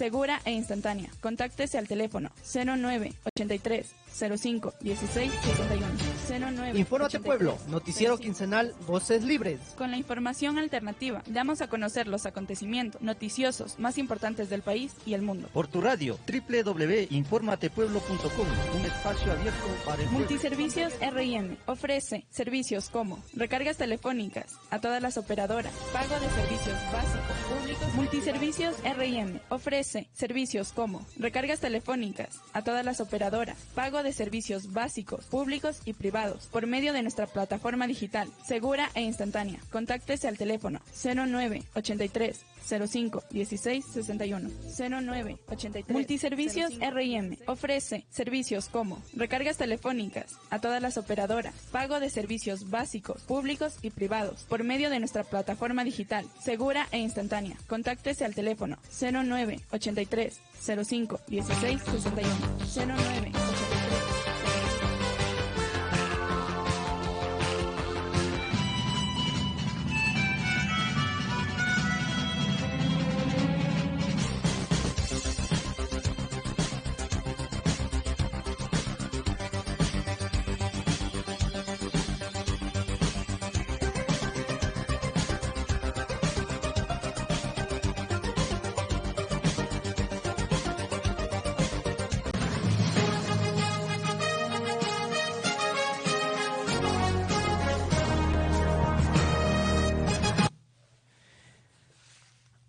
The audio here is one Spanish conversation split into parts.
segura e instantánea. Contáctese al teléfono 0983 05 16 61 09 Infórmate Pueblo, noticiero quincenal Voces Libres. Con la información alternativa, damos a conocer los acontecimientos noticiosos más importantes del país y el mundo. Por tu radio, www.informatepueblo.com, un espacio abierto para el Multiservicios RIM ofrece servicios como recargas telefónicas a todas las operadoras, pago de servicios básicos públicos. Multiservicios RIM ofrece servicios como recargas telefónicas a todas las operadoras, pago de servicios básicos, públicos y privados por medio de nuestra plataforma digital, segura e instantánea. Contáctese al teléfono 0983 05 16 61 09 83 Multiservicios RIM ofrece servicios como recargas telefónicas a todas las operadoras, pago de servicios básicos, públicos y privados por medio de nuestra plataforma digital, segura e instantánea. Contáctese al teléfono 09 83 05 16 61 09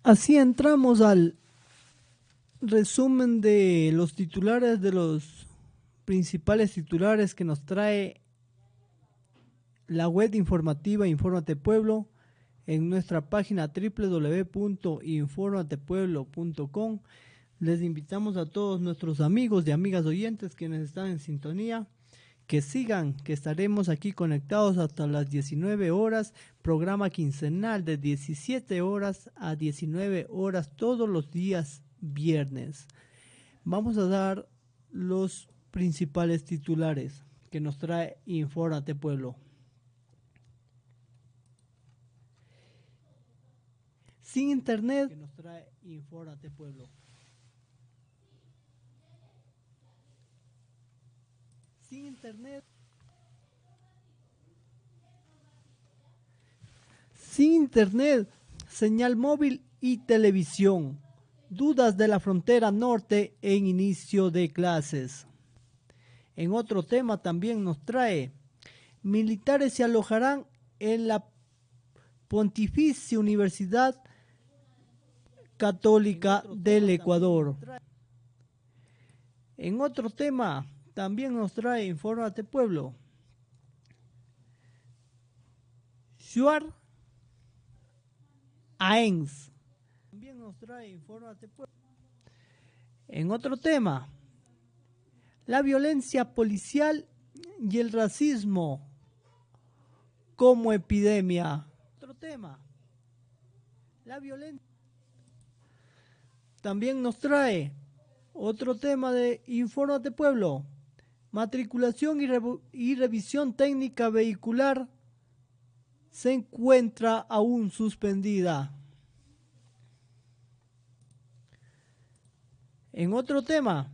Así entramos al resumen de los titulares de los principales titulares que nos trae la web informativa Infórmate Pueblo en nuestra página www.informatepueblo.com. Les invitamos a todos nuestros amigos y amigas oyentes quienes están en sintonía que sigan, que estaremos aquí conectados hasta las 19 horas, programa quincenal de 17 horas a 19 horas todos los días viernes. Vamos a dar los principales titulares que nos trae Infórate Pueblo. Sin internet que nos trae Infórate Pueblo. Sin internet. Sin internet, señal móvil y televisión. Dudas de la frontera norte en inicio de clases. En otro tema también nos trae, militares se alojarán en la Pontificia Universidad Católica del Ecuador. En otro tema, también nos trae Infórmate Pueblo. Shuar Aens. También nos trae Infórmate Pueblo. En otro tema, la violencia policial y el racismo como epidemia. Otro tema, la violencia. También nos trae otro tema de Infórmate Pueblo matriculación y, revisión técnica vehicular se encuentra aún suspendida. En otro tema,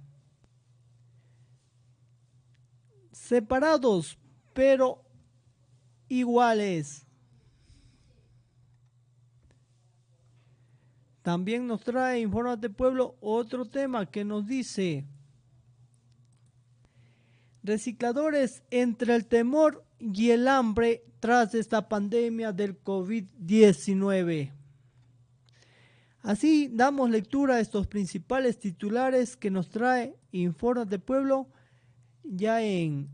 separados pero iguales. También nos trae Infórmate Pueblo otro tema que nos dice recicladores entre el temor y el hambre tras esta pandemia del COVID-19. Así damos lectura a estos principales titulares que nos trae Informes de Pueblo. Ya en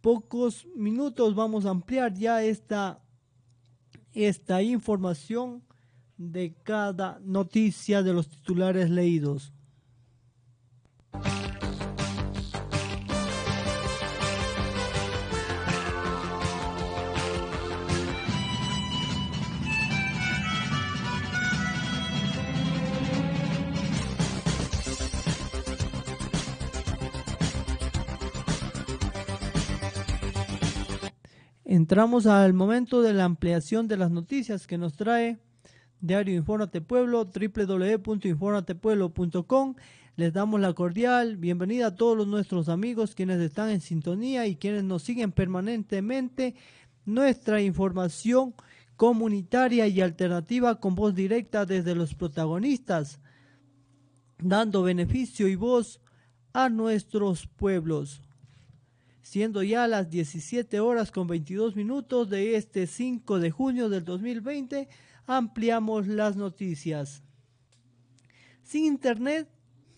pocos minutos vamos a ampliar ya esta, esta información de cada noticia de los titulares leídos. Entramos al momento de la ampliación de las noticias que nos trae Diario Infórmate Pueblo, www.informatepueblo.com. Les damos la cordial bienvenida a todos nuestros amigos quienes están en sintonía y quienes nos siguen permanentemente. Nuestra información comunitaria y alternativa con voz directa desde los protagonistas, dando beneficio y voz a nuestros pueblos. Siendo ya las 17 horas con 22 minutos de este 5 de junio del 2020, ampliamos las noticias. Sin internet,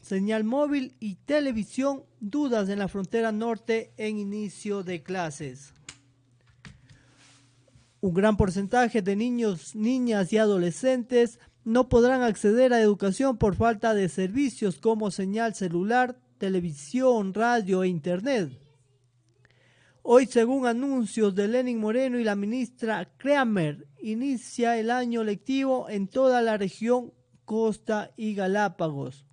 señal móvil y televisión, dudas en la frontera norte en inicio de clases. Un gran porcentaje de niños, niñas y adolescentes no podrán acceder a educación por falta de servicios como señal celular, televisión, radio e internet. Hoy, según anuncios de Lenin Moreno y la ministra Kramer, inicia el año lectivo en toda la región Costa y Galápagos.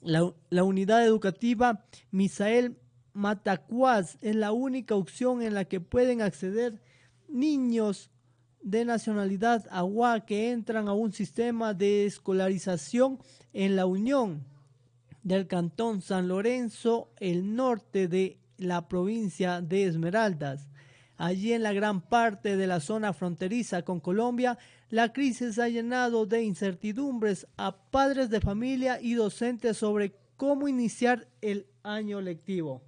La, la unidad educativa Misael Matacuaz es la única opción en la que pueden acceder niños de nacionalidad agua que entran a un sistema de escolarización en la Unión del Cantón San Lorenzo, el norte de la provincia de Esmeraldas. Allí en la gran parte de la zona fronteriza con Colombia, la crisis ha llenado de incertidumbres a padres de familia y docentes sobre cómo iniciar el año lectivo.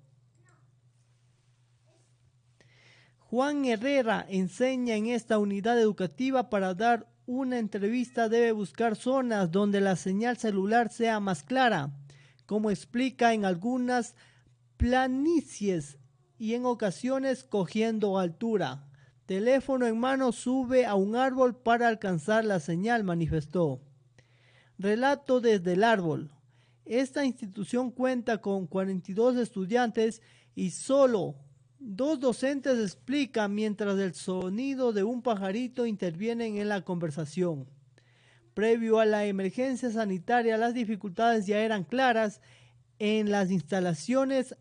Juan Herrera enseña en esta unidad educativa para dar una entrevista debe buscar zonas donde la señal celular sea más clara, como explica en algunas planicies y en ocasiones cogiendo altura. Teléfono en mano sube a un árbol para alcanzar la señal, manifestó. Relato desde el árbol. Esta institución cuenta con 42 estudiantes y solo Dos docentes explican mientras el sonido de un pajarito intervienen en la conversación. Previo a la emergencia sanitaria, las dificultades ya eran claras en las instalaciones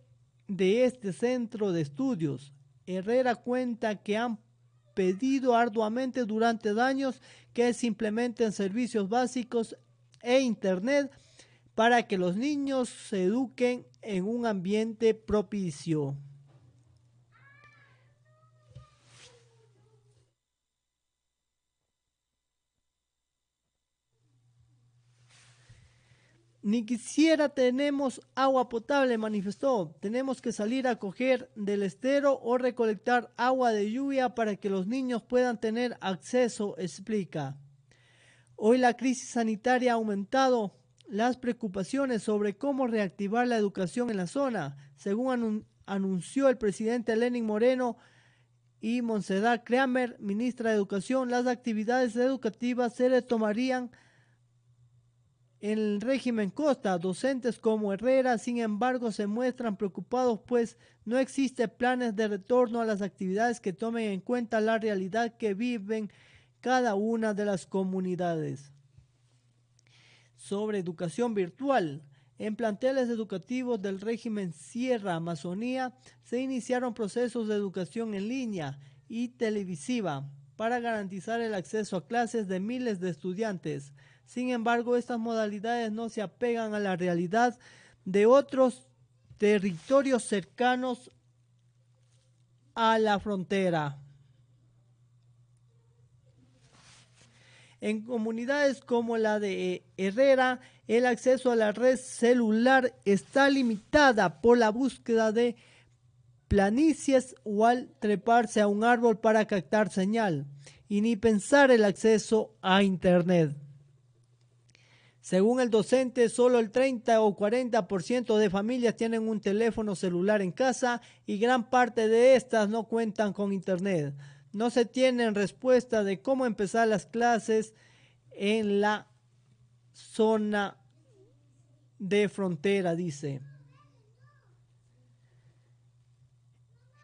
de este centro de estudios. Herrera cuenta que han pedido arduamente durante años que se implementen servicios básicos e Internet para que los niños se eduquen en un ambiente propicio. Ni quisiera tenemos agua potable, manifestó. Tenemos que salir a coger del estero o recolectar agua de lluvia para que los niños puedan tener acceso, explica. Hoy la crisis sanitaria ha aumentado las preocupaciones sobre cómo reactivar la educación en la zona, según anunció el presidente Lenin Moreno y Monsedad Kramer, ministra de Educación, las actividades educativas se retomarían en el régimen Costa, docentes como Herrera, sin embargo, se muestran preocupados pues no existen planes de retorno a las actividades que tomen en cuenta la realidad que viven cada una de las comunidades. Sobre educación virtual. En planteles educativos del régimen Sierra Amazonía se iniciaron procesos de educación en línea y televisiva para garantizar el acceso a clases de miles de estudiantes sin embargo, estas modalidades no se apegan a la realidad de otros territorios cercanos a la frontera. En comunidades como la de Herrera, el acceso a la red celular está limitada por la búsqueda de planicies o al treparse a un árbol para captar señal, y ni pensar el acceso a Internet. Según el docente, solo el 30 o 40% de familias tienen un teléfono celular en casa y gran parte de estas no cuentan con internet. No se tienen respuesta de cómo empezar las clases en la zona de frontera, dice.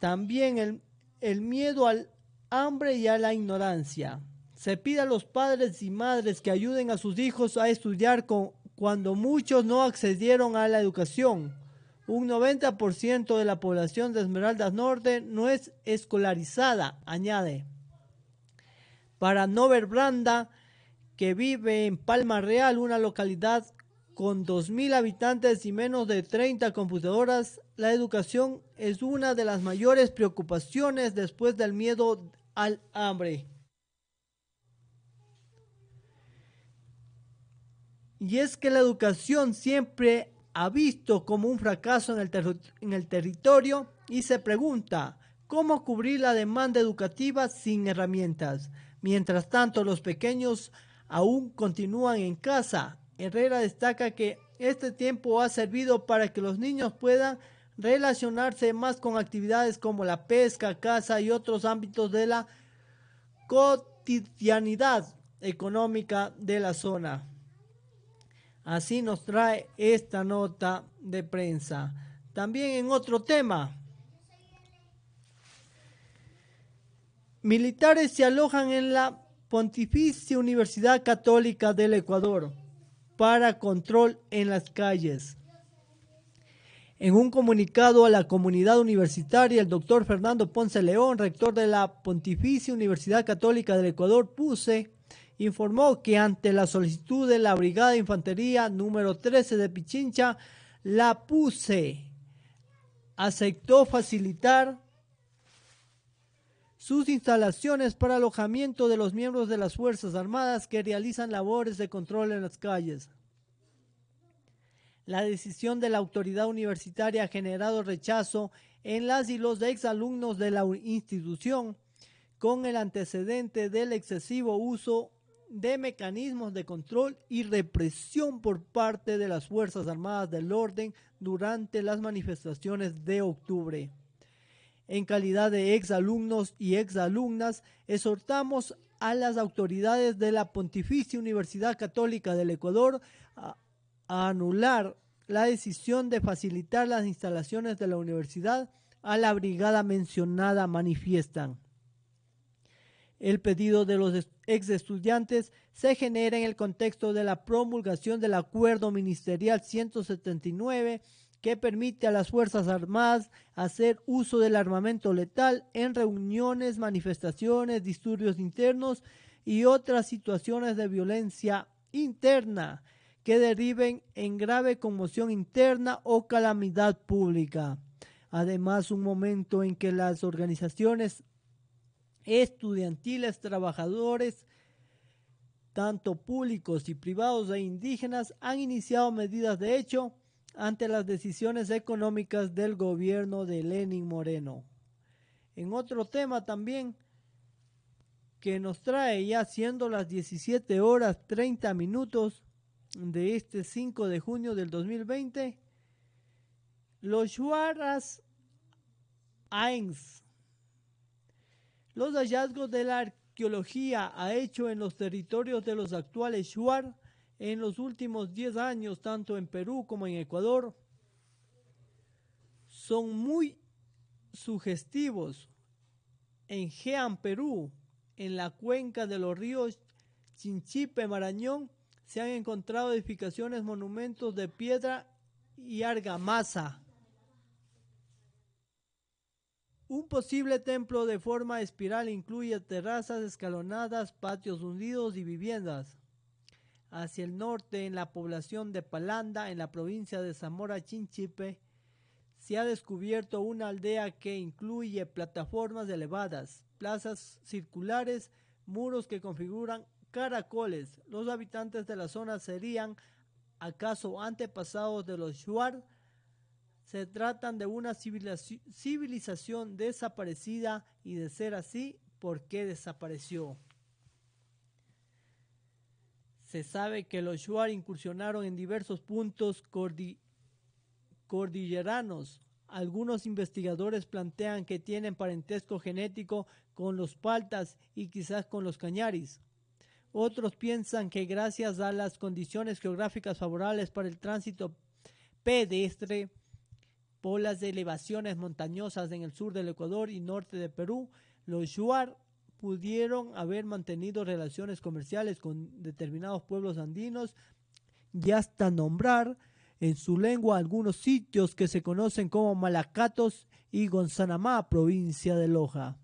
También el, el miedo al hambre y a la ignorancia. Se pide a los padres y madres que ayuden a sus hijos a estudiar con, cuando muchos no accedieron a la educación. Un 90% de la población de Esmeraldas Norte no es escolarizada, añade. Para Nover Branda, que vive en Palma Real, una localidad con 2.000 habitantes y menos de 30 computadoras, la educación es una de las mayores preocupaciones después del miedo al hambre. Y es que la educación siempre ha visto como un fracaso en el, territorio y se pregunta, ¿cómo cubrir la demanda educativa sin herramientas? Mientras tanto, los pequeños aún continúan en casa. Herrera destaca que este tiempo ha servido para que los niños puedan relacionarse más con actividades como la pesca, caza y otros ámbitos de la cotidianidad económica de la zona. Así nos trae esta nota de prensa. También en otro tema, militares se alojan en la Pontificia Universidad Católica del Ecuador para control en las calles. En un comunicado a la comunidad universitaria, el doctor Fernando Ponce León, rector de la Pontificia Universidad Católica del Ecuador, PUSE, informó que ante la solicitud de la Brigada de Infantería número 13 de Pichincha, la PUSE aceptó facilitar sus instalaciones para alojamiento de los miembros de las Fuerzas Armadas que realizan labores de control en las calles. La decisión de la autoridad universitaria ha generado rechazo en las y los exalumnos de la institución, con el antecedente del excesivo uso de mecanismos de control y represión por parte de las Fuerzas Armadas del Orden durante las manifestaciones de octubre en calidad de exalumnos y exalumnas, exhortamos a las autoridades de la Pontificia Universidad Católica del Ecuador a, anular la decisión de facilitar las instalaciones de la universidad a la brigada mencionada manifiestan. El pedido de los ex estudiantes se genera en el contexto de la promulgación del Acuerdo Ministerial 179 que permite a las Fuerzas Armadas hacer uso del armamento letal en reuniones, manifestaciones, disturbios internos y otras situaciones de violencia interna que deriven en grave conmoción interna o calamidad pública. Además, un momento en que las organizaciones estudiantiles, trabajadores, tanto públicos y privados e indígenas, han iniciado medidas de hecho ante las decisiones económicas del gobierno de Lenin Moreno. En otro tema también que nos trae ya siendo las 17 horas 30 minutos de este 5 de junio del 2020, los Shuaras Ains. Los hallazgos de la arqueología ha hecho en los territorios de los actuales Shuar en los últimos 10 años, tanto en Perú como en Ecuador, son muy sugestivos. En Jean, Perú, en la cuenca de los ríos Chinchipe, Marañón, se han encontrado edificaciones, monumentos de piedra y argamasa. Un posible templo de forma espiral incluye terrazas escalonadas, patios hundidos y viviendas hacia el norte en la población de Palanda, en la provincia de Zamora Chinchipe, se ha descubierto una aldea que incluye plataformas elevadas, plazas circulares, muros que configuran caracoles. Los habitantes de la zona serían acaso antepasados de los Shuar. Se tratan de una civilización desaparecida y de ser así, ¿por qué desapareció? Se sabe que los Shuar incursionaron en diversos puntos cordilleranos. Algunos investigadores plantean que tienen parentesco genético con los paltas y quizás con los cañaris. Otros piensan que gracias a las condiciones geográficas favorables para el tránsito pedestre por las elevaciones montañosas en el sur del Ecuador y norte de Perú, los Shuar pudieron haber mantenido relaciones comerciales con determinados pueblos andinos y hasta nombrar en su lengua algunos sitios que se conocen como Malacatos y Gonzanamá, provincia de Loja.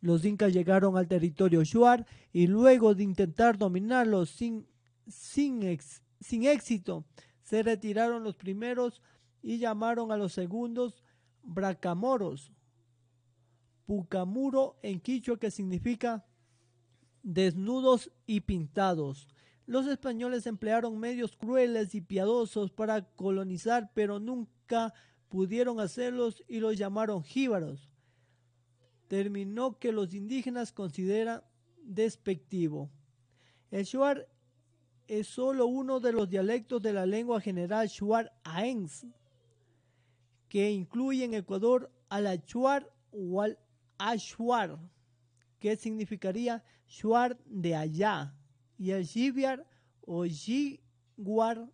Los incas llegaron al territorio shuar y luego de intentar dominarlo sin, sin éxito, se retiraron los primeros y llamaron a los segundos bracamoros. Pucamuro en quichua que significa desnudos y pintados. Los españoles emplearon medios crueles y piadosos para colonizar, pero nunca pudieron hacerlos y los llamaron jíbaros. Terminó que los indígenas consideran despectivo. El shuar es solo uno de los dialectos de la lengua general shuar aens, que incluye en Ecuador al achuar o al ashuar, que significaría shuar de allá y el Shiviar o Shiguar,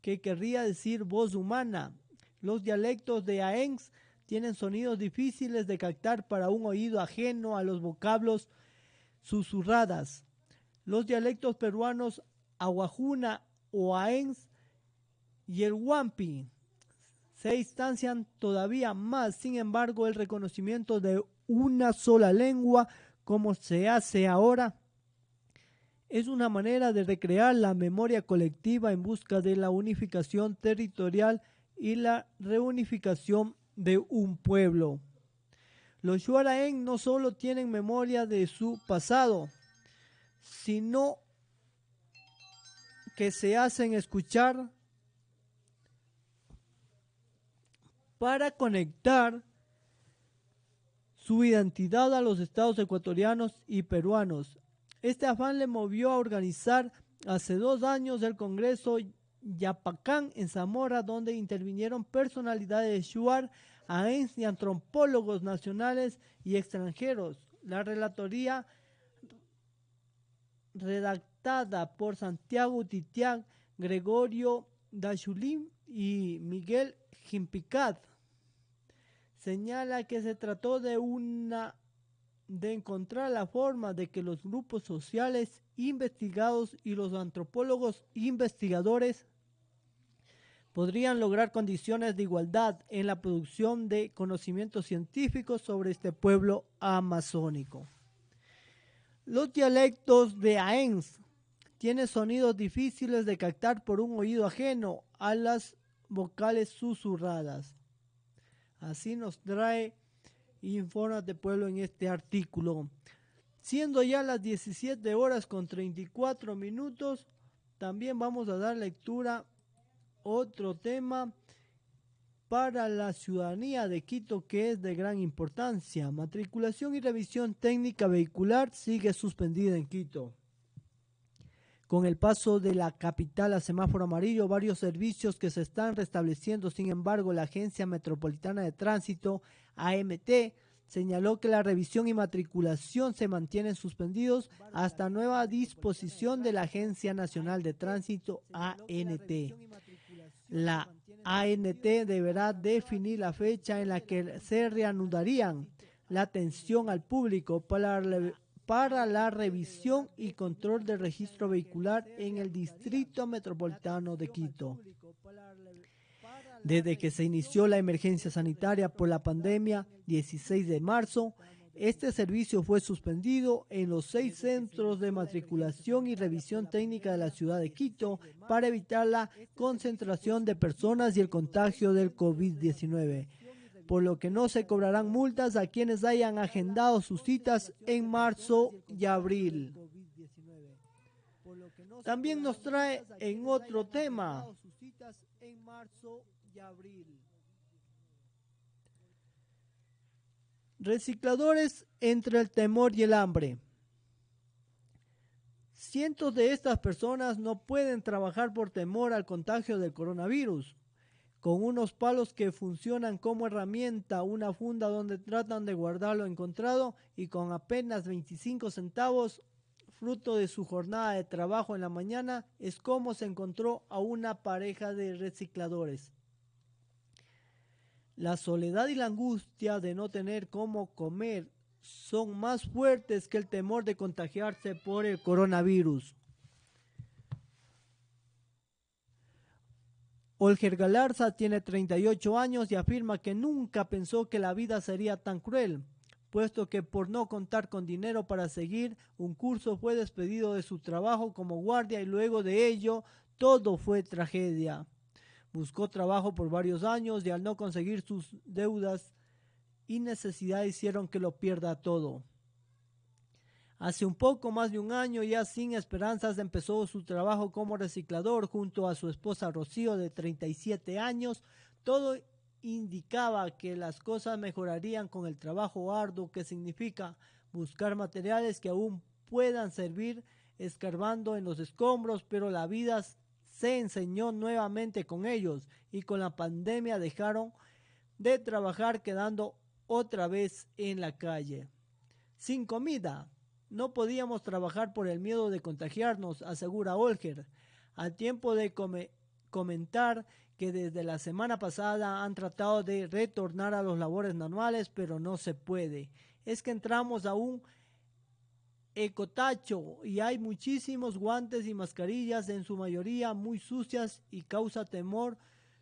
que querría decir voz humana. Los dialectos de Aengs tienen sonidos difíciles de captar para un oído ajeno a los vocablos susurradas. Los dialectos peruanos Aguajuna o Aengs y el Wampi se distancian todavía más, sin embargo, el reconocimiento de una sola lengua como se hace ahora es una manera de recrear la memoria colectiva en busca de la unificación territorial y la reunificación de un pueblo. Los Shuaraen no solo tienen memoria de su pasado, sino que se hacen escuchar para conectar su identidad a los estados ecuatorianos y peruanos este afán le movió a organizar hace dos años el Congreso Yapacán en Zamora, donde intervinieron personalidades de Shuar, AENS y antropólogos nacionales y extranjeros. La relatoría redactada por Santiago Titián, Gregorio Dachulim y Miguel Jimpicat señala que se trató de una de encontrar la forma de que los grupos sociales investigados y los antropólogos investigadores podrían lograr condiciones de igualdad en la producción de conocimientos científicos sobre este pueblo amazónico. Los dialectos de Aens tienen sonidos difíciles de captar por un oído ajeno a las vocales susurradas. Así nos trae de Pueblo en este artículo. Siendo ya las 17 horas con 34 minutos, también vamos a dar lectura otro tema para la ciudadanía de Quito que es de gran importancia. Matriculación y revisión técnica vehicular sigue suspendida en Quito. Con el paso de la capital a semáforo amarillo, varios servicios que se están restableciendo, sin embargo, la Agencia Metropolitana de Tránsito, AMT, señaló que la revisión y matriculación se mantienen suspendidos hasta nueva disposición de la Agencia Nacional de Tránsito, ANT. La ANT deberá definir la fecha en la que se reanudarían la atención al público para para la revisión y control del registro vehicular en el Distrito Metropolitano de Quito. Desde que se inició la emergencia sanitaria por la pandemia, 16 de marzo, este servicio fue suspendido en los seis centros de matriculación y revisión técnica de la ciudad de Quito para evitar la concentración de personas y el contagio del COVID-19 por lo que no se cobrarán multas a quienes hayan agendado sus citas en marzo y abril. También nos trae en otro tema. Recicladores entre el temor y el hambre. Cientos de estas personas no pueden trabajar por temor al contagio del coronavirus con unos palos que funcionan como herramienta, una funda donde tratan de guardar lo encontrado y con apenas 25 centavos, fruto de su jornada de trabajo en la mañana, es como se encontró a una pareja de recicladores. La soledad y la angustia de no tener cómo comer son más fuertes que el temor de contagiarse por el coronavirus. Olger Galarza tiene 38 años y afirma que nunca pensó que la vida sería tan cruel, puesto que por no contar con dinero para seguir un curso fue despedido de su trabajo como guardia y luego de ello todo fue tragedia. Buscó trabajo por varios años y al no conseguir sus deudas y necesidades hicieron que lo pierda todo. Hace un poco más de un año, ya sin esperanzas, empezó su trabajo como reciclador junto a su esposa Rocío de 37 años. Todo indicaba que las cosas mejorarían con el trabajo arduo que significa buscar materiales que aún puedan servir escarbando en los escombros, pero la vida se enseñó nuevamente con ellos y con la pandemia dejaron de trabajar quedando otra vez en la calle. Sin comida, no podíamos trabajar por el miedo de contagiarnos, asegura Olger, al tiempo de comentar que desde la semana pasada han tratado de retornar a los labores normales, pero no se puede. Es que entramos a un ecotacho y hay muchísimos guantes y mascarillas, en su mayoría muy sucias y causa temor.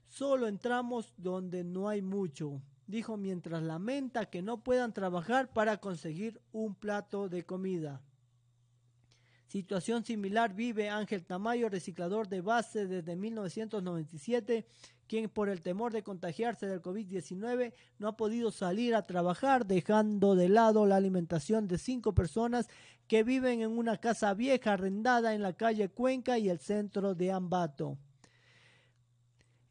Solo entramos donde no hay mucho dijo mientras lamenta que no puedan trabajar para conseguir un plato de comida. Situación similar vive Ángel Tamayo, reciclador de base desde 1997, quien por el temor de contagiarse del COVID-19 no ha podido salir a trabajar, dejando de lado la alimentación de cinco personas que viven en una casa vieja arrendada en la calle Cuenca y el centro de Ambato.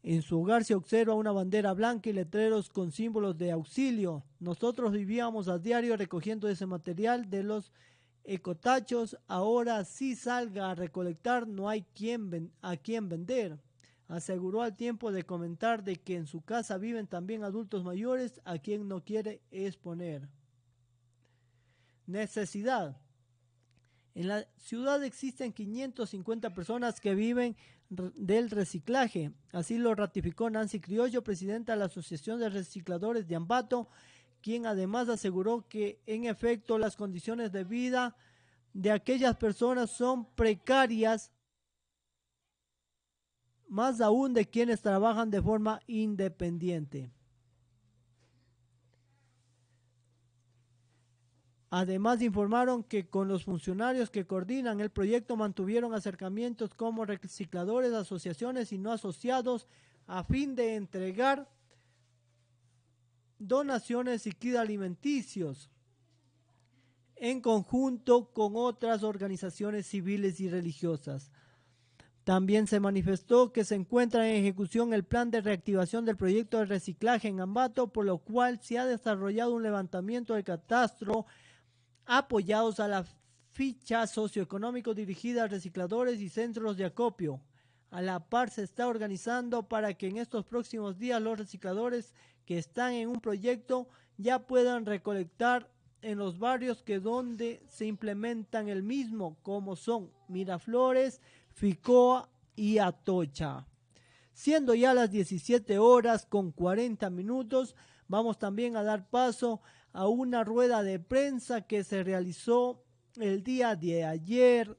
En su hogar se observa una bandera blanca y letreros con símbolos de auxilio. Nosotros vivíamos a diario recogiendo ese material de los ecotachos. Ahora si salga a recolectar no hay quien a quien vender. Aseguró al tiempo de comentar de que en su casa viven también adultos mayores a quien no quiere exponer. Necesidad. En la ciudad existen 550 personas que viven del reciclaje. Así lo ratificó Nancy Criollo, presidenta de la Asociación de Recicladores de Ambato, quien además aseguró que en efecto las condiciones de vida de aquellas personas son precarias, más aún de quienes trabajan de forma independiente. Además informaron que con los funcionarios que coordinan el proyecto mantuvieron acercamientos como recicladores, asociaciones y no asociados a fin de entregar donaciones y kits alimenticios en conjunto con otras organizaciones civiles y religiosas. También se manifestó que se encuentra en ejecución el plan de reactivación del proyecto de reciclaje en Ambato, por lo cual se ha desarrollado un levantamiento de catastro apoyados a la ficha socioeconómico dirigida a recicladores y centros de acopio. A la par se está organizando para que en estos próximos días los recicladores que están en un proyecto ya puedan recolectar en los barrios que donde se implementan el mismo, como son Miraflores, Ficoa y Atocha. Siendo ya las 17 horas con 40 minutos, vamos también a dar paso a una rueda de prensa que se realizó el día de ayer,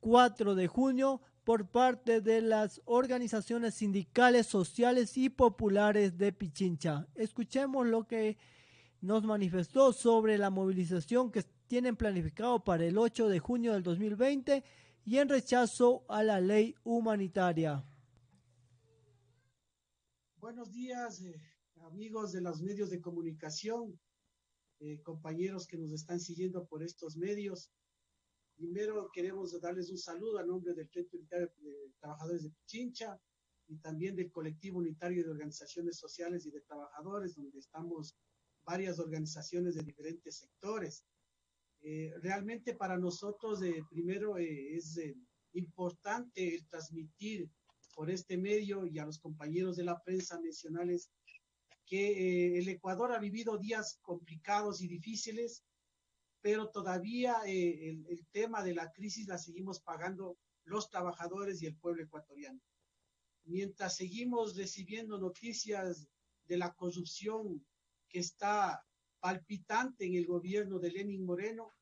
4 de junio, por parte de las organizaciones sindicales, sociales y populares de Pichincha. Escuchemos lo que nos manifestó sobre la movilización que tienen planificado para el 8 de junio del 2020 y en rechazo a la ley humanitaria. Buenos días, eh, amigos de los medios de comunicación, eh, compañeros que nos están siguiendo por estos medios. Primero queremos darles un saludo a nombre del Frente Unitario de Trabajadores de Pichincha y también del Colectivo Unitario de Organizaciones Sociales y de Trabajadores, donde estamos varias organizaciones de diferentes sectores. Eh, realmente para nosotros, eh, primero, es importante transmitir por este medio y a los compañeros de la prensa nacionales que eh, el Ecuador ha vivido días complicados y difíciles, pero todavía eh, el, tema de la crisis la seguimos pagando los trabajadores y el pueblo ecuatoriano. Mientras seguimos recibiendo noticias de la corrupción que está palpitante en el gobierno de Lenin Moreno,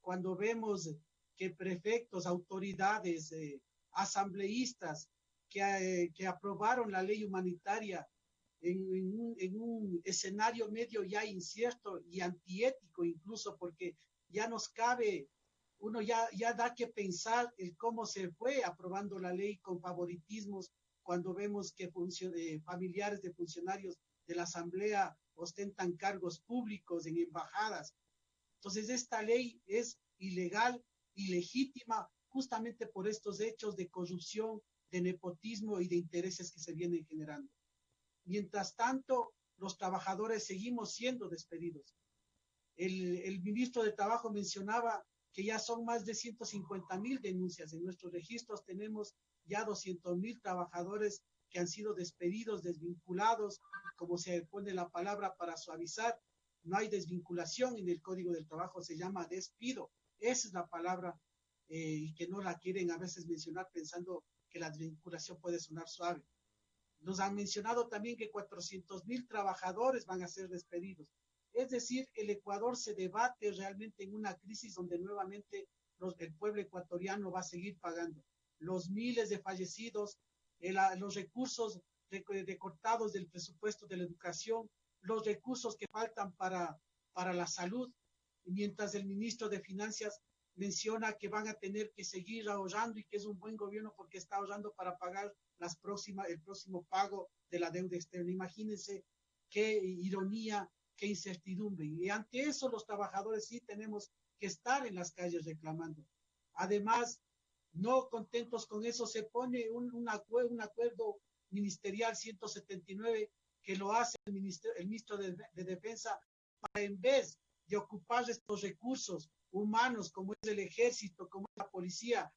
cuando vemos que prefectos, autoridades, eh, asambleístas que, que aprobaron la ley humanitaria en, un, en un escenario medio ya incierto y antiético incluso, porque ya nos cabe uno ya, ya da que pensar en cómo se fue aprobando la ley con favoritismos cuando vemos que eh, familiares de funcionarios de la Asamblea ostentan cargos públicos en embajadas. Entonces, esta ley es ilegal, ilegítima, justamente por estos hechos de corrupción, de nepotismo y de intereses que se vienen generando. Mientras tanto, los trabajadores seguimos siendo despedidos. El, ministro de Trabajo mencionaba que ya son más de 150 mil denuncias. En nuestros registros tenemos ya 200 mil trabajadores que han sido despedidos, desvinculados, como se pone la palabra para suavizar. No hay desvinculación en el Código del Trabajo, se llama despido. Esa es la palabra eh, y que no la quieren a veces mencionar pensando que la desvinculación puede sonar suave. Nos han mencionado también que 400 mil trabajadores van a ser despedidos. Es decir, el Ecuador se debate realmente en una crisis donde nuevamente el pueblo ecuatoriano va a seguir pagando. Los miles de fallecidos, los recursos recortados del presupuesto de la educación, los recursos que faltan para, para la salud, mientras el ministro de Finanzas menciona que van a tener que seguir ahorrando y que es un buen gobierno porque está ahorrando para pagar las próximas, el próximo pago de la deuda externa. Imagínense qué ironía qué incertidumbre. Y ante eso los trabajadores sí tenemos que estar en las calles reclamando. Además, no contentos con eso, se pone un, un, acuerdo, ministerial 179 que lo hace el, ministro de, de Defensa para en vez de ocupar estos recursos humanos como es el ejército, como es la policía,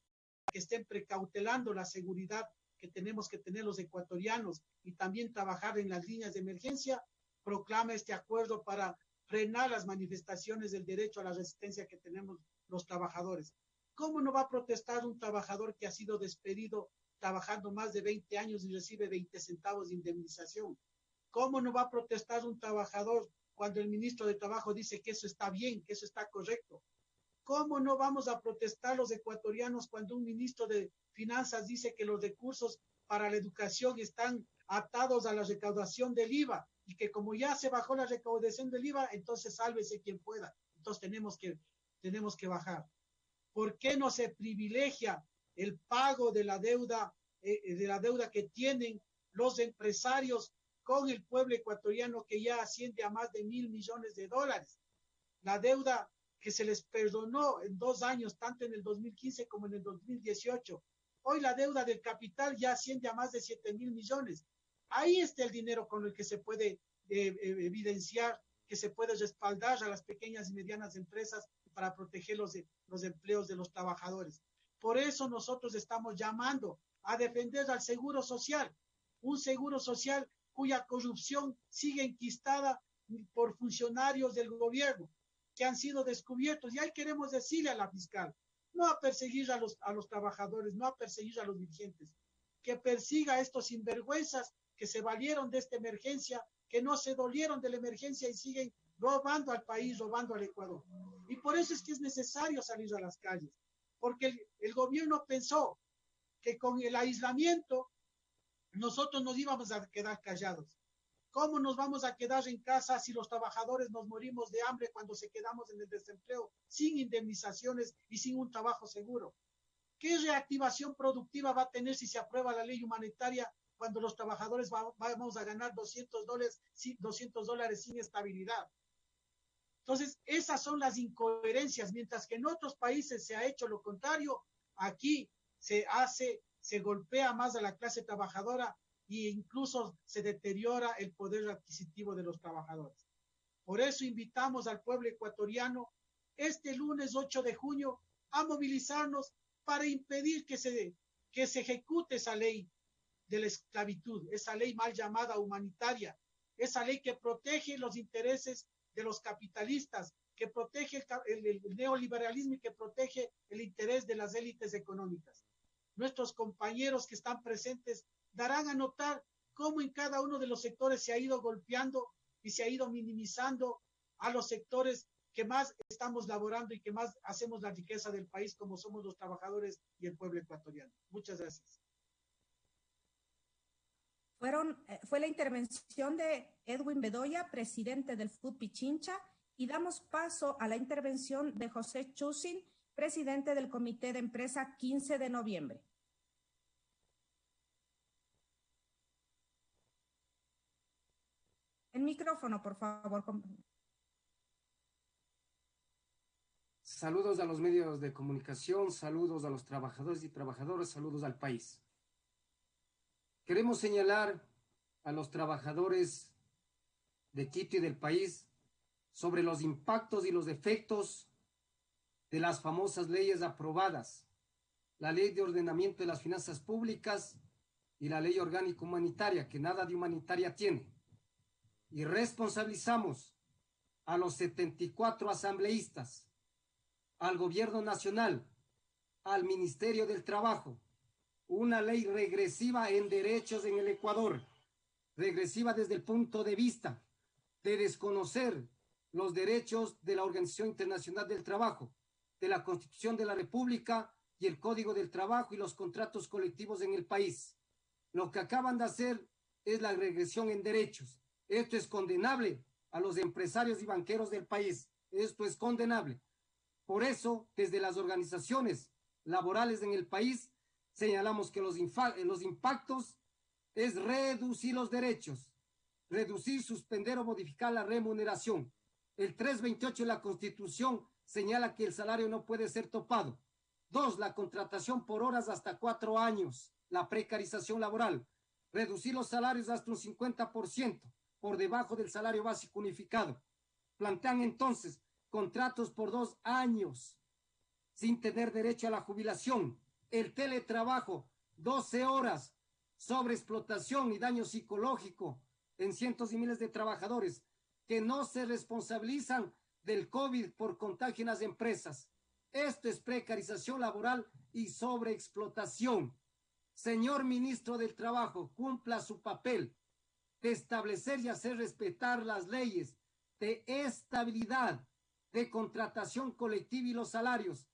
que estén precautelando la seguridad que tenemos que tener los ecuatorianos y también trabajar en las líneas de emergencia, proclama este acuerdo para frenar las manifestaciones del derecho a la resistencia que tenemos los trabajadores. ¿Cómo no va a protestar un trabajador que ha sido despedido trabajando más de 20 años y recibe 20 centavos de indemnización? ¿Cómo no va a protestar un trabajador cuando el ministro de Trabajo dice que eso está bien, que eso está correcto? ¿Cómo no vamos a protestar los ecuatorianos cuando un ministro de Finanzas dice que los recursos para la educación están atados a la recaudación del IVA y que como ya se bajó la recaudación del IVA, entonces sálvese quien pueda. Entonces tenemos que, tenemos que bajar. ¿Por qué no se privilegia el pago de la deuda, eh, de la deuda que tienen los empresarios con el pueblo ecuatoriano que ya asciende a más de mil millones de dólares? La deuda que se les perdonó en dos años, tanto en el 2015 como en el 2018. Hoy la deuda del capital ya asciende a más de siete mil millones. Ahí está el dinero con el que se puede eh, eh, evidenciar, que se puede respaldar a las pequeñas y medianas empresas para proteger los, los empleos de los trabajadores. Por eso nosotros estamos llamando a defender al seguro social, un seguro social cuya corrupción sigue enquistada por funcionarios del gobierno que han sido descubiertos. Y ahí queremos decirle a la fiscal, no a perseguir a los, a los trabajadores, no a perseguir a los dirigentes, que persiga a estos sinvergüenzas que se valieron de esta emergencia, que no se dolieron de la emergencia y siguen robando al país, robando al Ecuador. Y por eso es que es necesario salir a las calles, porque el, el gobierno pensó que con el aislamiento nosotros nos íbamos a quedar callados. ¿Cómo nos vamos a quedar en casa si los trabajadores nos morimos de hambre cuando se quedamos en el desempleo, sin indemnizaciones y sin un trabajo seguro? ¿Qué reactivación productiva va a tener si se aprueba la ley humanitaria cuando los trabajadores vamos a ganar 200 dólares, 200 dólares sin estabilidad. Entonces, esas son las incoherencias, mientras que en otros países se ha hecho lo contrario, aquí se hace, se golpea más a la clase trabajadora e incluso se deteriora el poder adquisitivo de los trabajadores. Por eso invitamos al pueblo ecuatoriano este lunes 8 de junio a movilizarnos para impedir que se, que se ejecute esa ley de la esclavitud, esa ley mal llamada humanitaria, esa ley que protege los intereses de los capitalistas, que protege el, neoliberalismo y que protege el interés de las élites económicas. Nuestros compañeros que están presentes darán a notar cómo en cada uno de los sectores se ha ido golpeando y se ha ido minimizando a los sectores que más estamos laborando y que más hacemos la riqueza del país, como somos los trabajadores y el pueblo ecuatoriano. Muchas gracias. Fueron, eh, fue la intervención de Edwin Bedoya, presidente del FUT Pichincha, y damos paso a la intervención de José Chusin, presidente del Comité de Empresa 15 de noviembre. El micrófono, por favor. Saludos a los medios de comunicación, saludos a los trabajadores y trabajadoras, saludos al país. Queremos señalar a los trabajadores de Quito y del país sobre los impactos y los efectos de las famosas leyes aprobadas, la ley de ordenamiento de las finanzas públicas y la ley orgánica humanitaria, que nada de humanitaria tiene. Y responsabilizamos a los 74 asambleístas, al gobierno nacional, al Ministerio del Trabajo, una ley regresiva en derechos en el Ecuador, regresiva desde el punto de vista de desconocer los derechos de la Organización Internacional del Trabajo, de la Constitución de la República y el Código del Trabajo y los contratos colectivos en el país. Lo que acaban de hacer es la regresión en derechos. Esto es condenable a los empresarios y banqueros del país. Esto es condenable. Por eso, desde las organizaciones laborales en el país, señalamos que los, los impactos es reducir los derechos, reducir, suspender o modificar la remuneración. El 328 de la Constitución señala que el salario no puede ser topado. Dos, la contratación por horas hasta cuatro años, la precarización laboral, reducir los salarios hasta un 50% por debajo del salario básico unificado. Plantean entonces contratos por dos años sin tener derecho a la jubilación, el teletrabajo, 12 horas, sobre explotación y daño psicológico en cientos y miles de trabajadores que no se responsabilizan del COVID por contagio en las empresas. Esto es precarización laboral y sobreexplotación. Señor ministro del Trabajo, cumpla su papel de establecer y hacer respetar las leyes de estabilidad, de contratación colectiva y los salarios.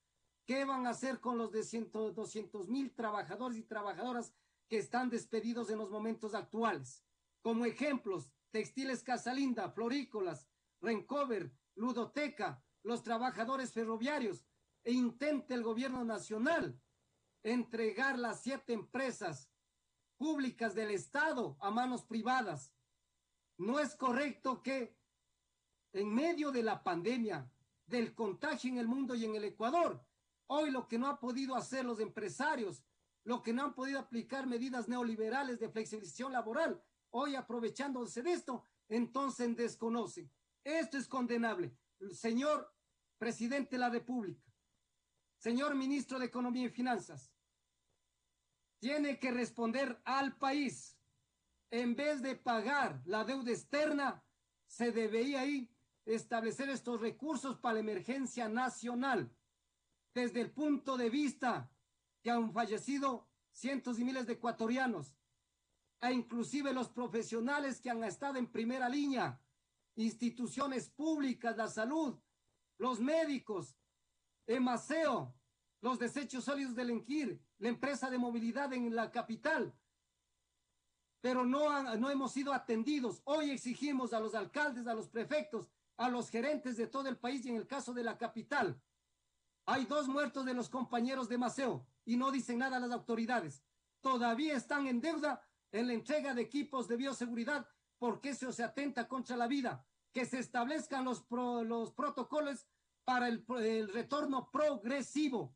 ¿Qué van a hacer con los de 200 mil trabajadores y trabajadoras que están despedidos en los momentos actuales? Como ejemplos, Textiles Casalinda, Florícolas, Rencover, Ludoteca, los trabajadores ferroviarios e intente el gobierno nacional entregar las siete empresas públicas del Estado a manos privadas. No es correcto que en medio de la pandemia, del contagio en el mundo y en el Ecuador, hoy lo que no han podido hacer los empresarios, lo que no han podido aplicar medidas neoliberales de flexibilización laboral, hoy aprovechándose de esto, entonces desconocen. Esto es condenable señor presidente de la República, señor ministro de Economía y Finanzas, tiene que responder al país. En vez de pagar la deuda externa, se debería ahí establecer estos recursos para la emergencia nacional. Desde el punto de vista que han fallecido cientos y miles de ecuatorianos, e inclusive los profesionales que han estado en primera línea, instituciones públicas, la salud, los médicos, Emaseo, los desechos sólidos del Enquir, la empresa de movilidad en la capital. Pero no, no hemos sido atendidos. Hoy exigimos a los alcaldes, a los prefectos, a los gerentes de todo el país y en el caso de la capital. Hay dos muertos de los compañeros de Maceo y no dicen nada las autoridades. Todavía están en deuda en la entrega de equipos de bioseguridad porque eso se atenta contra la vida, que se establezcan los, los protocolos para el, retorno progresivo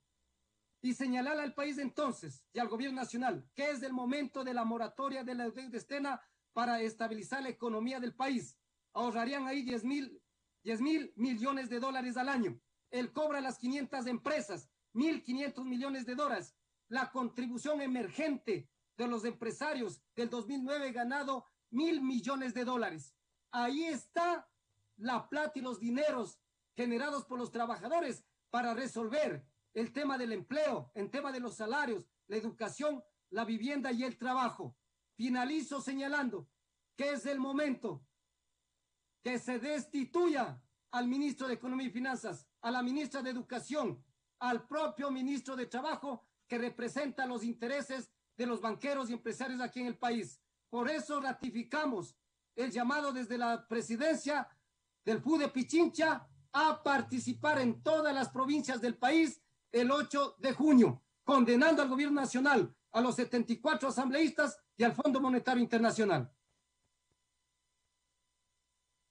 y señalar al país entonces y al gobierno nacional que es el momento de la moratoria de la deuda externa para estabilizar la economía del país. Ahorrarían ahí 10 mil, 10 mil millones de dólares al año. Él cobra las 500 empresas, 1.500 millones de dólares. La contribución emergente de los empresarios del 2009 ganado mil millones de dólares. Ahí está la plata y los dineros generados por los trabajadores para resolver el tema del empleo, el tema de los salarios, la educación, la vivienda y el trabajo. Finalizo señalando que es el momento que se destituya al ministro de Economía y Finanzas, a la ministra de Educación, al propio ministro de Trabajo que representa los intereses de los banqueros y empresarios aquí en el país Por eso ratificamos el llamado desde la presidencia del FUDE Pichincha a participar en todas las provincias del país el 8 de junio, condenando al gobierno nacional, a los 74 asambleístas y al Fondo Monetario Internacional.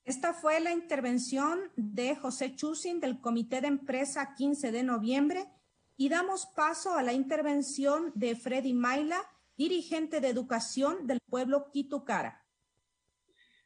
Esta fue la intervención de José Chusin del Comité de Empresa 15 de noviembre y damos paso a la intervención de Freddy Maila, dirigente de educación del pueblo Quitucara.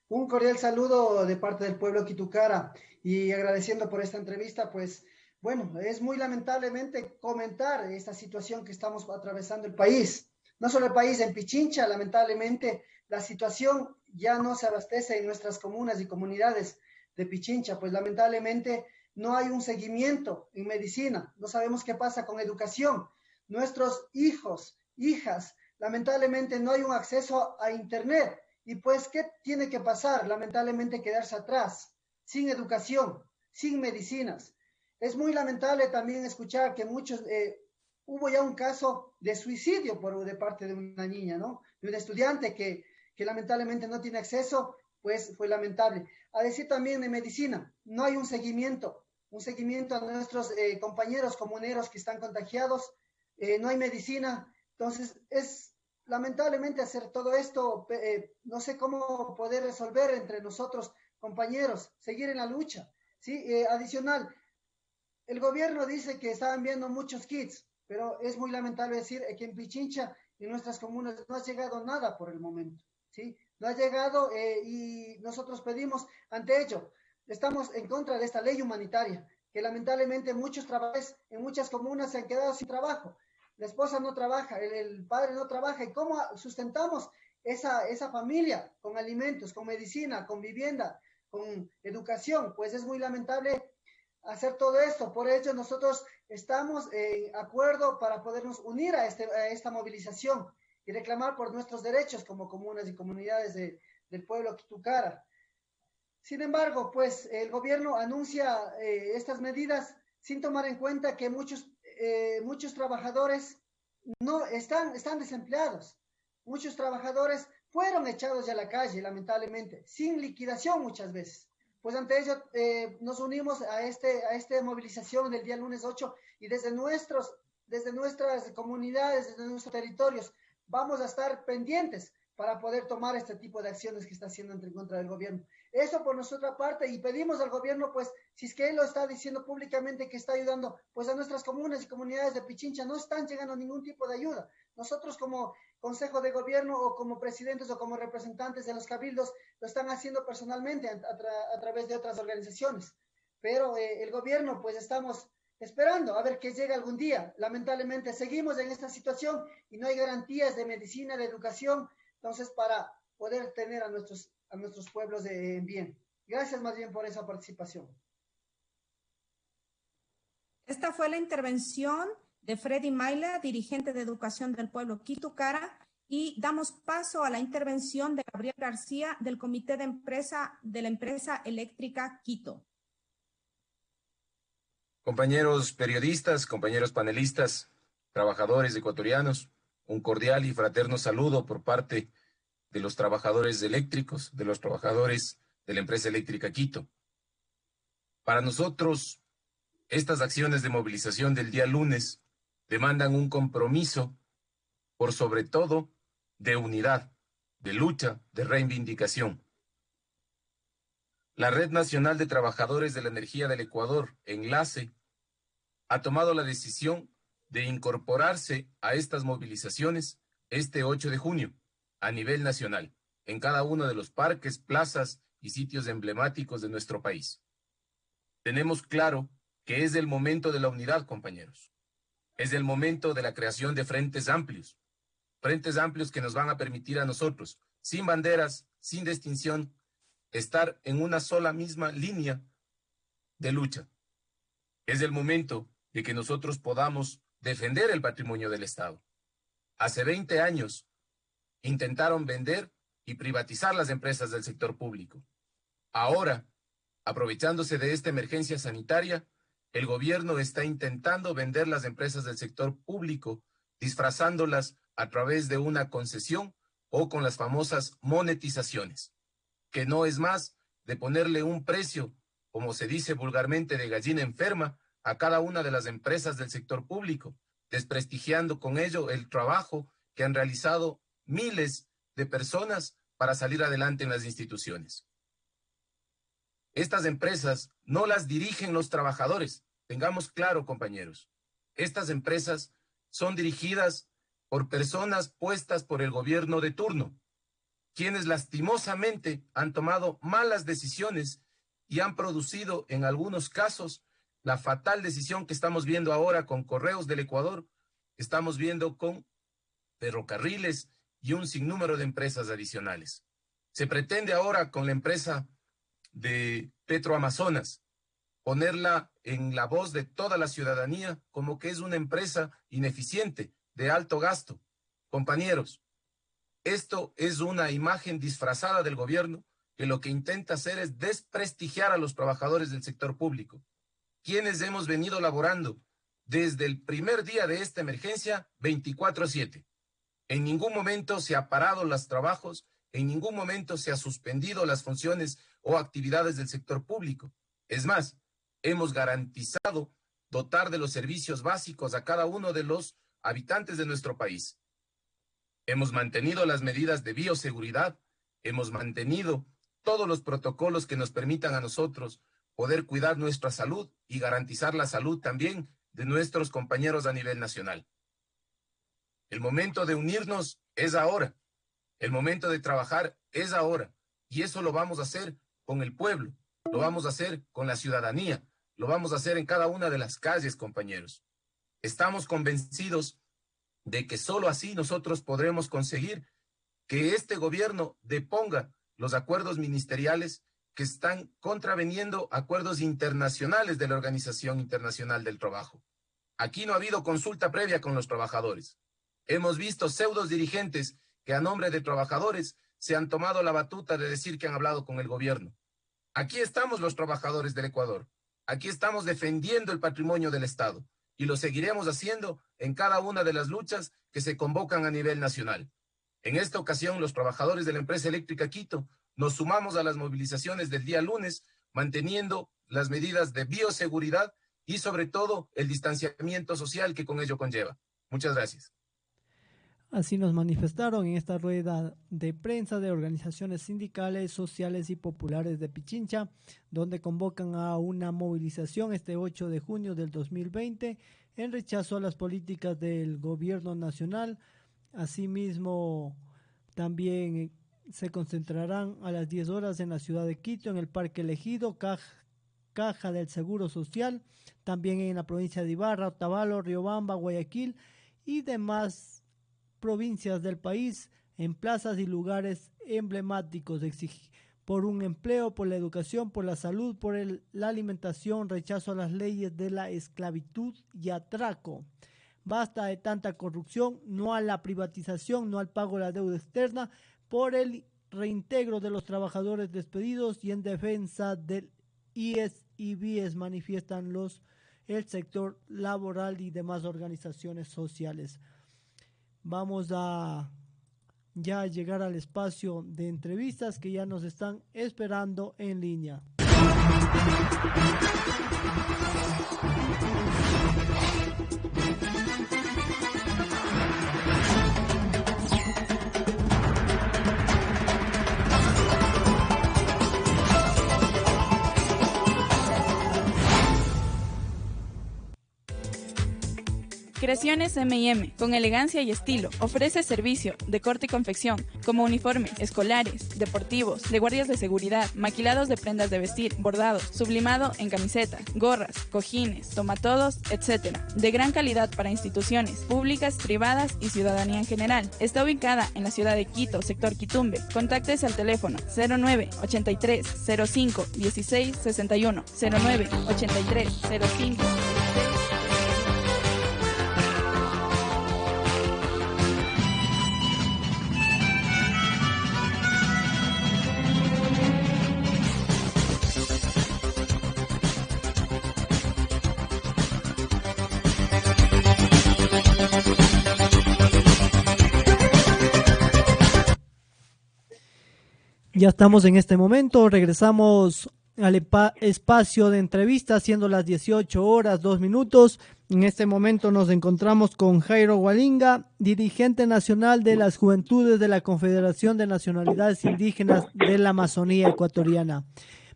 Un cordial saludo de parte del pueblo Quitucara y agradeciendo por esta entrevista, pues bueno, es muy lamentablemente comentar esta situación que estamos atravesando el país. No solo el país, en Pichincha, lamentablemente, la situación ya no se abastece en nuestras comunas y comunidades de Pichincha, pues lamentablemente no hay un seguimiento en medicina, no sabemos qué pasa con educación. Nuestros hijos, hijas, lamentablemente no hay un acceso a Internet. Y pues, ¿qué tiene que pasar? Lamentablemente quedarse atrás, sin educación, sin medicinas. Es muy lamentable también escuchar que muchos, eh, hubo ya un caso de suicidio por de parte de una niña, ¿no? De un estudiante que, que lamentablemente no tiene acceso, pues fue lamentable. A decir también de medicina, no hay un seguimiento, un seguimiento a nuestros eh, compañeros comuneros que están contagiados, eh, no hay medicina, entonces es lamentablemente hacer todo esto, no sé cómo poder resolver entre nosotros compañeros, seguir en la lucha, ¿sí? adicional, el gobierno dice que estaban viendo muchos kits, pero es muy lamentable decir que en Pichincha y nuestras comunas no ha llegado nada por el momento, ¿sí? No ha llegado eh, y nosotros pedimos ante ello, estamos en contra de esta ley humanitaria, que lamentablemente muchos trabajadores en muchas comunas se han quedado sin trabajo. La esposa no trabaja, el, padre no trabaja. ¿Y cómo sustentamos esa, esa familia con alimentos, con medicina, con vivienda, con educación? Pues es muy lamentable hacer todo esto. Por ello, nosotros estamos en acuerdo para podernos unir a, este, esta movilización y reclamar por nuestros derechos como comunas y comunidades del pueblo Quitucara. Sin embargo, pues el gobierno anuncia eh, estas medidas sin tomar en cuenta que muchos, eh, muchos trabajadores no están, están desempleados. Muchos trabajadores fueron echados a la calle, lamentablemente, sin liquidación muchas veces pues ante ello eh, nos unimos a, este, a esta movilización del día lunes 8 y desde, nuestros, desde nuestras comunidades, desde nuestros territorios, vamos a estar pendientes para poder tomar este tipo de acciones que está haciendo en contra del gobierno. Eso por nuestra parte y pedimos al gobierno, pues, si es que él lo está diciendo públicamente que está ayudando, pues a nuestras comunas y comunidades de Pichincha no están llegando ningún tipo de ayuda. Nosotros como Consejo de Gobierno o como presidentes o como representantes de los cabildos lo están haciendo personalmente a, través de otras organizaciones. Pero eh, el gobierno, pues estamos esperando a ver que llegue algún día. Lamentablemente seguimos en esta situación y no hay garantías de medicina, de educación, entonces para poder tener a nuestros, a nuestros pueblos de, en bien. Gracias más bien por esa participación. Esta fue la intervención de Freddy Maila, dirigente de Educación del Pueblo Quitucara, y damos paso a la intervención de Gabriel García del Comité de Empresa de la Empresa Eléctrica Quito. Compañeros periodistas, compañeros panelistas, trabajadores ecuatorianos, un cordial y fraterno saludo por parte de los trabajadores eléctricos, de los trabajadores de la empresa eléctrica Quito. Para nosotros, estas acciones de movilización del día lunes demandan un compromiso, por sobre todo, de unidad, de lucha, de reivindicación. La Red Nacional de Trabajadores de la Energía del Ecuador, Enlace, ha tomado la decisión de incorporarse a estas movilizaciones este 8 de junio a nivel nacional, en cada uno de los parques, plazas y sitios emblemáticos de nuestro país. Tenemos claro que es el momento de la unidad, compañeros. Es el momento de la creación de frentes amplios, frentes amplios que nos van a permitir a nosotros, sin banderas, sin distinción, estar en una sola misma línea de lucha. Es el momento de que nosotros podamos defender el patrimonio del Estado. Hace 20 años intentaron vender y privatizar las empresas del sector público. Ahora, aprovechándose de esta emergencia sanitaria, el gobierno está intentando vender las empresas del sector público, disfrazándolas a través de una concesión o con las famosas monetizaciones, que no es más de ponerle un precio, como se dice vulgarmente, de gallina enferma a cada una de las empresas del sector público, desprestigiando con ello el trabajo que han realizado miles de personas para salir adelante en las instituciones. Estas empresas no las dirigen los trabajadores, tengamos claro, compañeros. Estas empresas son dirigidas por personas puestas por el gobierno de turno, quienes lastimosamente han tomado malas decisiones y han producido en algunos casos la fatal decisión que estamos viendo ahora con Correos del Ecuador, estamos viendo con ferrocarriles y un sinnúmero de empresas adicionales. Se pretende ahora con la empresa de Petroamazonas ponerla en la voz de toda la ciudadanía como que es una empresa ineficiente, de alto gasto. Compañeros, esto es una imagen disfrazada del gobierno que lo que intenta hacer es desprestigiar a los trabajadores del sector público, quienes hemos venido laborando desde el primer día de esta emergencia 24/7. En ningún momento se ha parado los trabajos, en ningún momento se ha suspendido las funciones o actividades del sector público. Es más, hemos garantizado dotar de los servicios básicos a cada uno de los habitantes de nuestro país. Hemos mantenido las medidas de bioseguridad, hemos mantenido todos los protocolos que nos permitan a nosotros poder cuidar nuestra salud y garantizar la salud también de nuestros compañeros a nivel nacional. El momento de unirnos es ahora. El momento de trabajar es ahora. Y eso lo vamos a hacer con el pueblo, lo vamos a hacer con la ciudadanía, lo vamos a hacer en cada una de las calles, compañeros. Estamos convencidos de que solo así nosotros podremos conseguir que este gobierno deponga los acuerdos ministeriales que están contraveniendo acuerdos internacionales de la Organización Internacional del Trabajo. Aquí no ha habido consulta previa con los trabajadores. Hemos visto pseudos dirigentes que a nombre de trabajadores se han tomado la batuta de decir que han hablado con el gobierno. Aquí estamos los trabajadores del Ecuador. Aquí estamos defendiendo el patrimonio del Estado y lo seguiremos haciendo en cada una de las luchas que se convocan a nivel nacional. En esta ocasión, los trabajadores de la empresa eléctrica Quito nos sumamos a las movilizaciones del día lunes, manteniendo las medidas de bioseguridad y sobre todo el distanciamiento social que con ello conlleva. Muchas gracias. Así nos manifestaron en esta rueda de prensa de organizaciones sindicales, sociales y populares de Pichincha, donde convocan a una movilización este 8 de junio del 2020 en rechazo a las políticas del gobierno nacional. Asimismo, también se concentrarán a las 10 horas en la ciudad de Quito, en el Parque Elegido, Caja, del Seguro Social, también en la provincia de Ibarra, Otavalo, Riobamba, Guayaquil y demás provincias del país en plazas y lugares emblemáticos por un empleo, por la educación, por la salud, por la alimentación, rechazo a las leyes de la esclavitud y atraco. Basta de tanta corrupción, no a la privatización, no al pago de la deuda externa, por el reintegro de los trabajadores despedidos y en defensa del IES y BIES manifiestan los el sector laboral y demás organizaciones sociales. Vamos a ya llegar al espacio de entrevistas que ya nos están esperando en línea. Creaciones M&M, con elegancia y estilo, ofrece servicio de corte y confección, como uniformes, escolares, deportivos, de guardias de seguridad, maquilados de prendas de vestir, bordados, sublimado en camisetas, gorras, cojines, tomatodos, etc. De gran calidad para instituciones públicas, privadas y ciudadanía en general. Está ubicada en la ciudad de Quito, sector Quitumbe. Contáctese al teléfono 09 83 05 16 61 09 83 05 Ya estamos en este momento, regresamos al espacio de entrevista, siendo las 18 horas, 2 minutos. En este momento nos encontramos con Jairo Walinga, dirigente nacional de las Juventudes de la Confederación de Nacionalidades Indígenas de la Amazonía Ecuatoriana.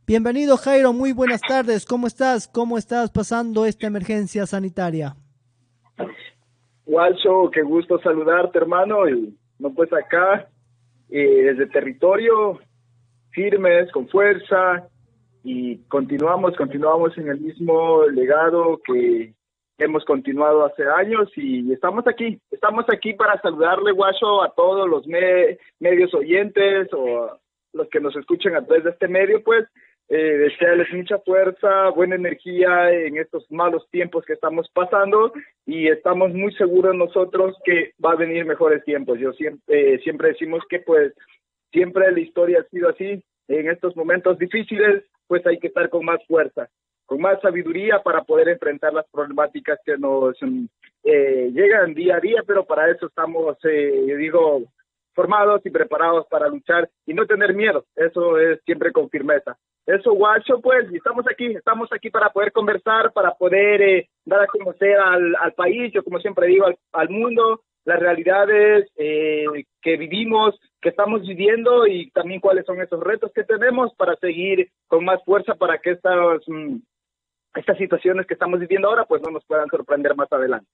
Bienvenido Jairo, muy buenas tardes. ¿Cómo estás? ¿Cómo estás pasando esta emergencia sanitaria? Walcho, qué gusto saludarte hermano. Y no pues acá, eh, desde territorio, firmes, con fuerza, y continuamos, continuamos en el mismo legado que hemos continuado hace años y estamos aquí, estamos aquí para saludarle, Guacho, a todos los medios oyentes o los que nos escuchen a través de este medio, pues eh, desearles mucha fuerza, buena energía en estos malos tiempos que estamos pasando y estamos muy seguros nosotros que va a venir mejores tiempos. Yo siempre, eh, siempre decimos que pues siempre la historia ha sido así, en estos momentos difíciles pues hay que estar con más fuerza, con más sabiduría para poder enfrentar las problemáticas que nos eh, llegan día a día, pero para eso estamos, eh, digo, formados y preparados para luchar y no tener miedo. Eso es siempre con firmeza. Eso, guacho, pues, estamos aquí, estamos aquí para poder conversar, para poder eh, dar a conocer al, país, yo como siempre digo, al mundo, las realidades eh, que vivimos, que estamos viviendo y también cuáles son esos retos que tenemos para seguir con más fuerza para que estas, mm, estas situaciones que estamos viviendo ahora pues no nos puedan sorprender más adelante.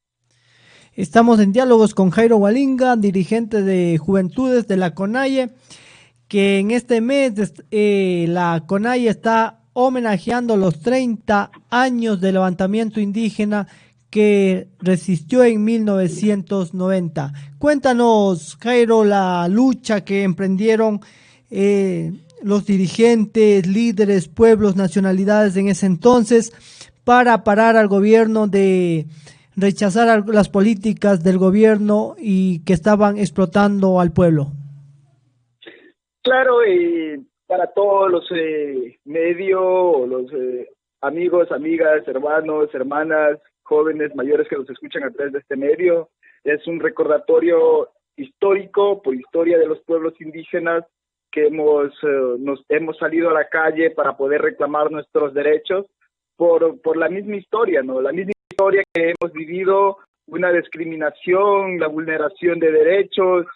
Estamos en diálogos con Jairo Walinga, dirigente de Juventudes de la CONAIE, que en este mes eh, la CONAIE está homenajeando los 30 años de levantamiento indígena que resistió en 1990. Cuéntanos, Jairo, la lucha que emprendieron eh, los dirigentes, líderes, pueblos, nacionalidades en ese entonces para parar al gobierno de rechazar las políticas del gobierno y que estaban explotando al pueblo. Claro, y para todos los eh, medios, los eh, amigos, amigas, hermanos, hermanas jóvenes mayores que nos escuchan a través de este medio. Es un recordatorio histórico por historia de los pueblos indígenas que hemos, eh, nos, hemos salido a la calle para poder reclamar nuestros derechos por, por la misma historia, ¿no? La misma historia que hemos vivido, una discriminación, la vulneración de derechos,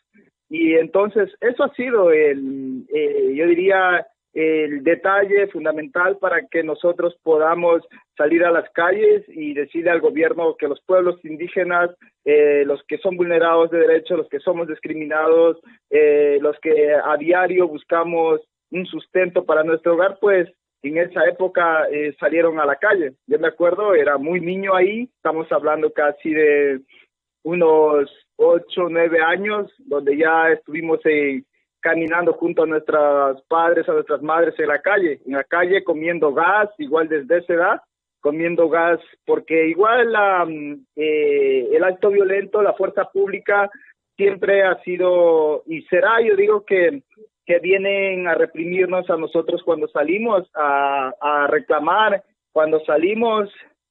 y entonces eso ha sido el, eh, yo diría, el detalle fundamental para que nosotros podamos salir a las calles y decirle al gobierno que los pueblos indígenas, eh, los que son vulnerados de derechos, los que somos discriminados, eh, los que a diario buscamos un sustento para nuestro hogar, pues en esa época eh, salieron a la calle. Yo me acuerdo, era muy niño ahí, estamos hablando casi de unos ocho, nueve años, donde ya estuvimos en caminando junto a nuestros padres, a nuestras madres en la calle, en la calle comiendo gas, igual desde esa edad, comiendo gas, porque igual la, mm, eh, el acto violento, la fuerza pública siempre ha sido y será, yo digo que, que vienen a reprimirnos a nosotros cuando salimos a, a reclamar, cuando salimos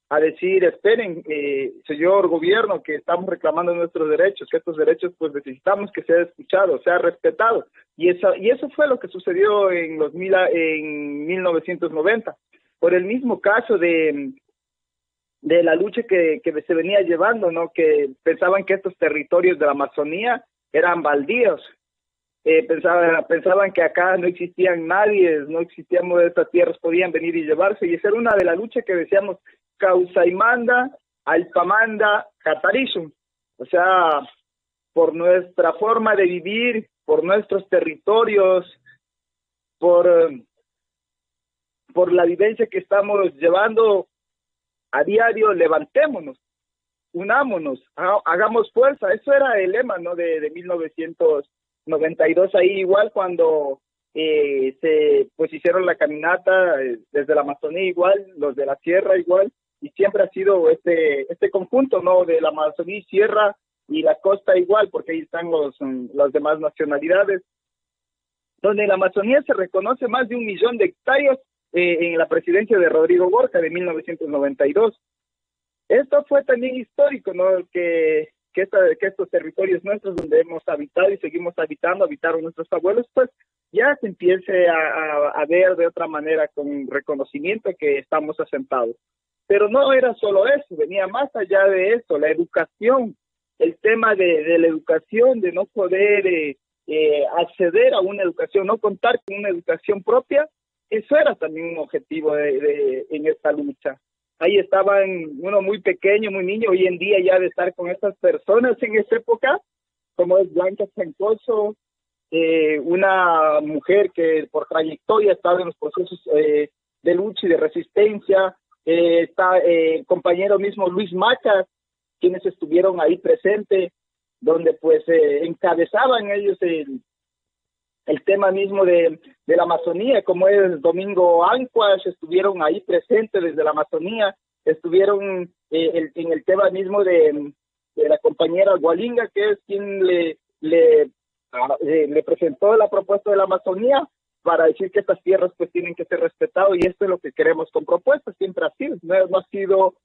a decir, esperen, eh, señor gobierno, que estamos reclamando nuestros derechos, que estos derechos pues necesitamos que sea escuchado, sea respetado. Y eso, y eso fue lo que sucedió en, los mil, en 1990. Por el mismo caso de, de la lucha que, que se venía llevando, ¿no? Que pensaban que estos territorios de la Amazonía eran baldíos, eh, pensaban, pensaban que acá no existían nadie, no existíamos estas tierras, podían venir y llevarse, y esa era una de las luchas que decíamos, Causaimanda, Alpamanda, Catarizum. O sea, por nuestra forma de vivir, por nuestros territorios, por, por la vivencia que estamos llevando a diario, levantémonos, unámonos, hagamos fuerza. Eso era el lema, ¿no? De, de 1992, ahí igual cuando eh, se pues hicieron la caminata eh, desde la Amazonía igual, los de la sierra igual, y siempre ha sido este este conjunto no de la Amazonía sierra y la costa igual porque ahí están los mm, las demás nacionalidades. Donde la Amazonía se reconoce más de un millón de hectáreas eh, en la presidencia de Rodrigo Borja de 1992 esto fue también histórico no que que, esta, que estos territorios nuestros donde hemos habitado y seguimos habitando habitaron nuestros abuelos pues ya se empiece a, a, ver de otra manera con reconocimiento que estamos asentados. Pero no era solo eso, venía más allá de eso, la educación, el tema de, la educación, de no poder eh, eh, acceder a una educación, no contar con una educación propia, eso era también un objetivo de, de, en esta lucha. Ahí estaban uno muy pequeño, muy niño, hoy en día ya de estar con estas personas en esa época, como es Blanca Chancoso, eh, una mujer que por trayectoria ha estado en los procesos de lucha y de resistencia, eh, está el compañero mismo Luis Macas, quienes estuvieron ahí presentes, donde pues encabezaban ellos el, tema mismo de, la Amazonía, como es Domingo Ancuas, estuvieron ahí presentes desde la Amazonía, estuvieron el, en el tema mismo de, la compañera Gualinga, que es quien le, le eh, le presentó la propuesta de la Amazonía para decir que estas tierras pues tienen que ser respetadas y esto es lo que queremos con propuestas, siempre ha sido, no, ha sido